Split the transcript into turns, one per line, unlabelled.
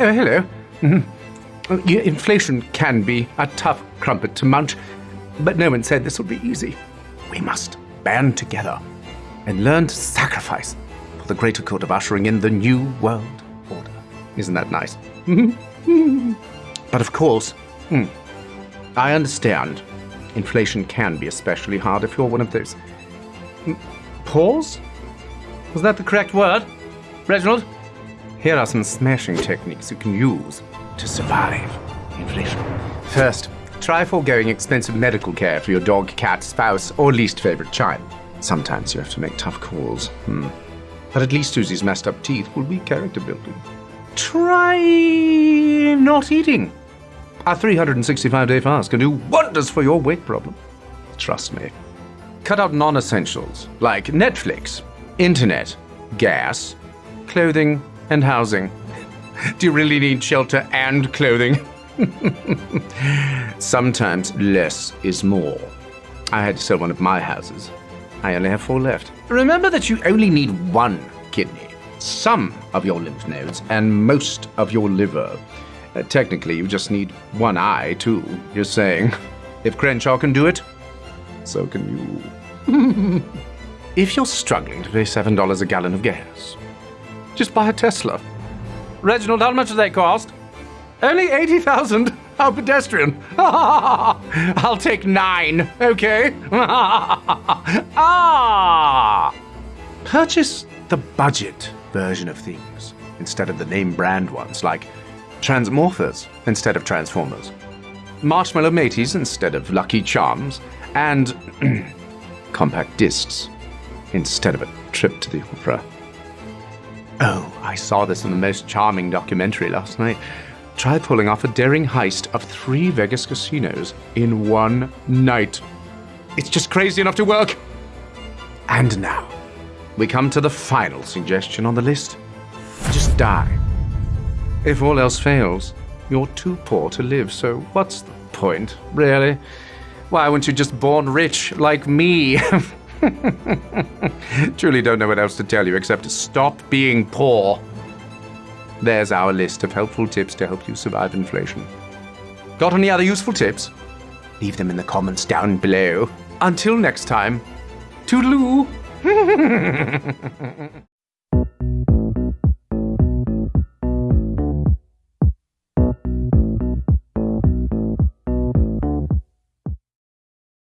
Oh, hello. Mhm. Yeah, Inflation can be a tough crumpet to munch, but no one said this would be easy. We must band together and learn to sacrifice for the greater good of ushering in the new world order. Isn't that nice? but of course, hmm, I understand inflation can be especially hard if you're one of those. Hmm, Pause? Was that the correct word? Reginald? Here are some smashing techniques you can use to survive inflation. First, try foregoing expensive medical care for your dog, cat, spouse, or least favorite child. Sometimes you have to make tough calls. Hmm. But at least Susie's messed up teeth will be character building. Try not eating. A 365 day fast can do wonders for your weight problem. Trust me. Cut out non essentials like Netflix, internet, gas, clothing, and housing. Do you really need shelter and clothing? Sometimes less is more. I had to sell one of my houses. I only have four left. Remember that you only need one kidney, some of your lymph nodes, and most of your liver. Uh, technically, you just need one eye, too. You're saying, if Crenshaw can do it, so can you. if you're struggling to pay $7 a gallon of gas, just buy a Tesla. Reginald, how much do they cost? Only 80,000. How pedestrian. I'll take nine, okay? ah! Purchase the budget version of things instead of the name brand ones, like Transmorphers instead of Transformers, Marshmallow Mateys instead of Lucky Charms, and compact discs instead of a trip to the opera. Oh, I saw this in the most charming documentary last night. Try pulling off a daring heist of three Vegas casinos in one night. It's just crazy enough to work. And now, we come to the final suggestion on the list. Just die. If all else fails, you're too poor to live, so what's the point, really? Why weren't you just born rich like me? Truly don't know what else to tell you except stop being poor. There's our list of helpful tips to help you survive inflation. Got any other useful tips? Leave them in the comments down below. Until next time, toodaloo!